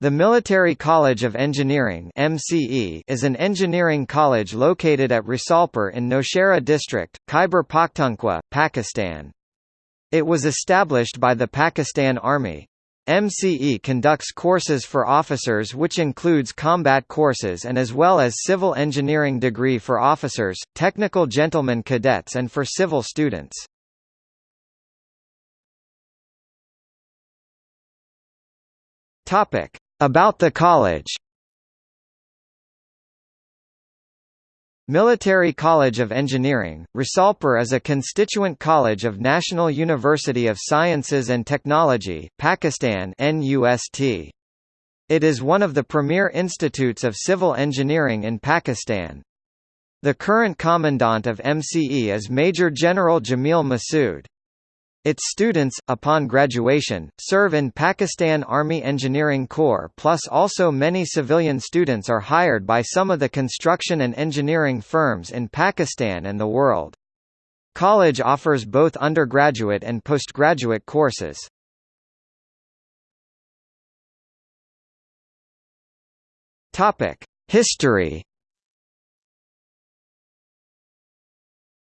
The Military College of Engineering MCE is an engineering college located at Risalpur in Nowshera district, Khyber Pakhtunkhwa, Pakistan. It was established by the Pakistan Army. MCE conducts courses for officers which includes combat courses and as well as civil engineering degree for officers, technical gentlemen cadets and for civil students. Topic: about the college Military College of Engineering, Risalpur is a constituent college of National University of Sciences and Technology, Pakistan NUST. It is one of the premier institutes of civil engineering in Pakistan. The current commandant of MCE is Major General Jamil Masood. Its students, upon graduation, serve in Pakistan Army Engineering Corps plus also many civilian students are hired by some of the construction and engineering firms in Pakistan and the world. College offers both undergraduate and postgraduate courses. History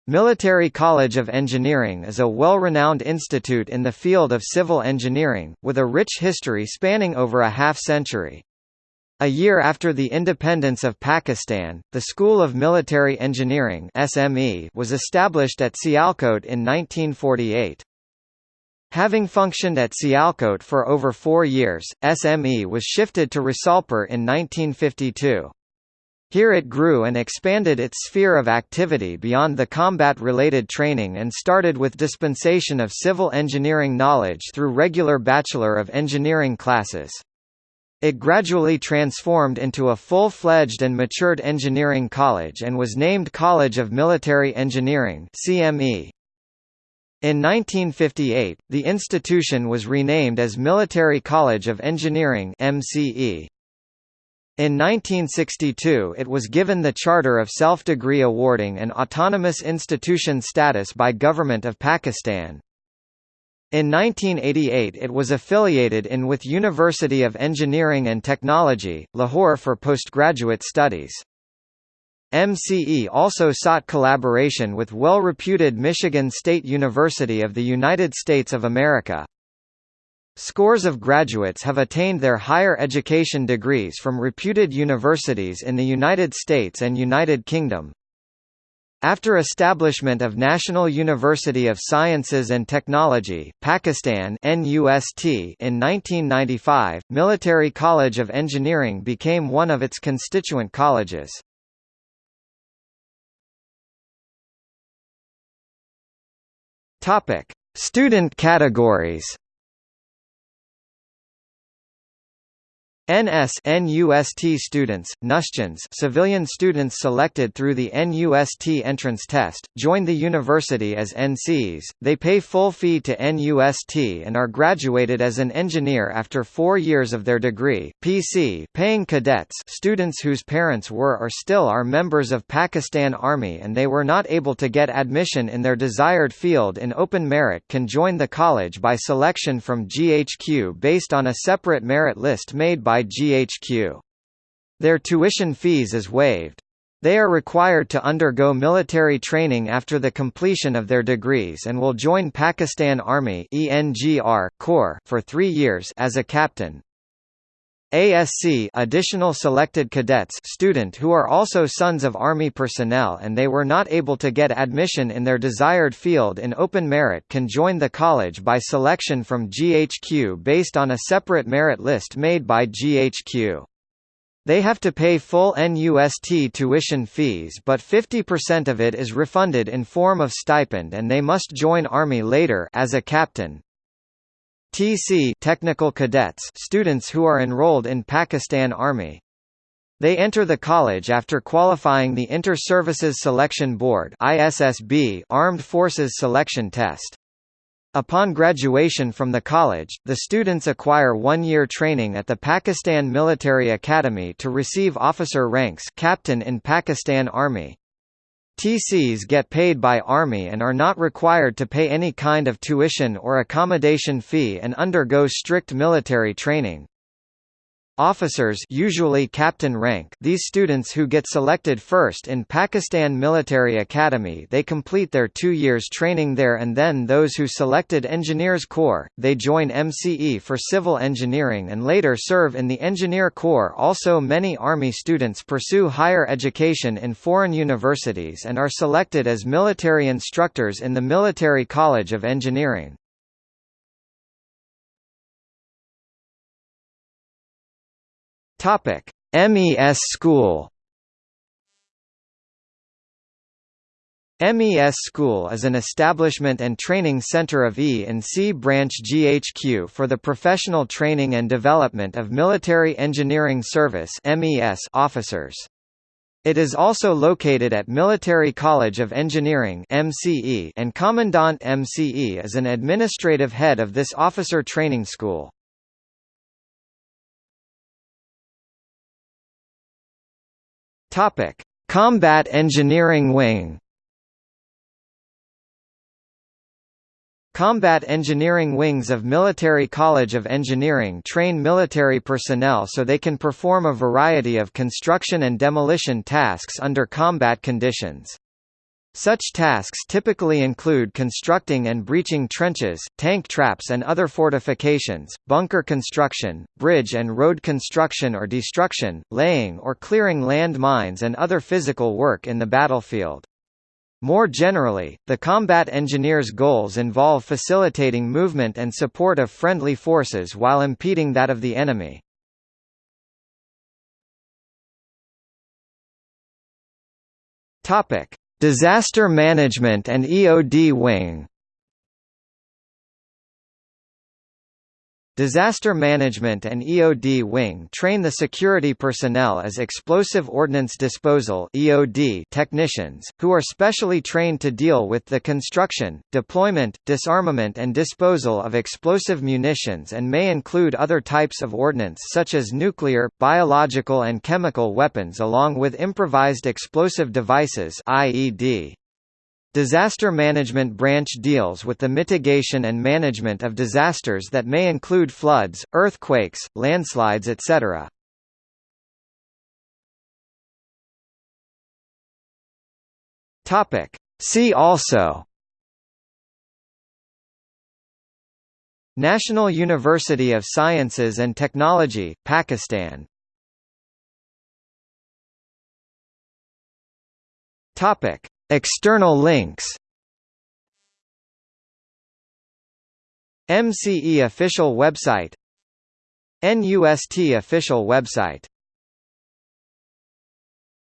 Military College of Engineering is a well-renowned institute in the field of civil engineering, with a rich history spanning over a half-century. A year after the independence of Pakistan, the School of Military Engineering SME was established at Sialkot in 1948. Having functioned at Sialkot for over four years, SME was shifted to Risalpur in 1952. Here it grew and expanded its sphere of activity beyond the combat-related training and started with dispensation of civil engineering knowledge through regular Bachelor of Engineering classes. It gradually transformed into a full-fledged and matured engineering college and was named College of Military Engineering CME. In 1958, the institution was renamed as Military College of Engineering MCE. In 1962 it was given the Charter of Self-Degree Awarding and Autonomous Institution status by Government of Pakistan. In 1988 it was affiliated in with University of Engineering and Technology, Lahore for postgraduate studies. MCE also sought collaboration with well-reputed Michigan State University of the United States of America. Scores of graduates have attained their higher education degrees from reputed universities in the United States and United Kingdom. After establishment of National University of Sciences and Technology, Pakistan NUST in 1995, Military College of Engineering became one of its constituent colleges. Topic: Student categories. NS NUST students, NUSTians civilian students selected through the NUST entrance test, join the university as NCs, they pay full fee to NUST and are graduated as an engineer after four years of their degree, PC paying cadets students whose parents were or still are members of Pakistan Army and they were not able to get admission in their desired field in open merit can join the college by selection from GHQ based on a separate merit list made by GHQ. Their tuition fees is waived. They are required to undergo military training after the completion of their degrees and will join Pakistan Army ENGR Corps for 3 years as a captain. ASC additional selected cadets student who are also sons of Army personnel and they were not able to get admission in their desired field in open merit can join the college by selection from GHQ based on a separate merit list made by GHQ. They have to pay full NUST tuition fees but 50% of it is refunded in form of stipend and they must join Army later as a captain, TC technical cadets students who are enrolled in Pakistan Army. They enter the college after qualifying the Inter-Services Selection Board ISSB Armed Forces Selection Test. Upon graduation from the college, the students acquire one-year training at the Pakistan Military Academy to receive officer ranks captain in Pakistan Army. TCs get paid by Army and are not required to pay any kind of tuition or accommodation fee and undergo strict military training. Officers usually captain rank these students who get selected first in Pakistan Military Academy they complete their two years training there and then those who selected Engineers Corps, they join MCE for civil engineering and later serve in the Engineer Corps also many Army students pursue higher education in foreign universities and are selected as military instructors in the Military College of Engineering. Topic: MES School. MES School is an establishment and training center of E and C Branch GHQ for the professional training and development of Military Engineering Service officers. It is also located at Military College of Engineering and Commandant MCE is an administrative head of this officer training school. Topic: Combat Engineering Wing. Combat engineering wings of Military College of Engineering train military personnel so they can perform a variety of construction and demolition tasks under combat conditions. Such tasks typically include constructing and breaching trenches, tank traps and other fortifications, bunker construction, bridge and road construction or destruction, laying or clearing land mines and other physical work in the battlefield. More generally, the combat engineer's goals involve facilitating movement and support of friendly forces while impeding that of the enemy. Topic: Disaster Management and EOD Wing Disaster Management and EOD Wing train the security personnel as explosive ordnance disposal (EOD) technicians, who are specially trained to deal with the construction, deployment, disarmament and disposal of explosive munitions and may include other types of ordnance such as nuclear, biological and chemical weapons along with improvised explosive devices (IED). Disaster Management Branch deals with the mitigation and management of disasters that may include floods, earthquakes, landslides etc. See also National University of Sciences and Technology, Pakistan. Topic External links. MCE official website. NUST official website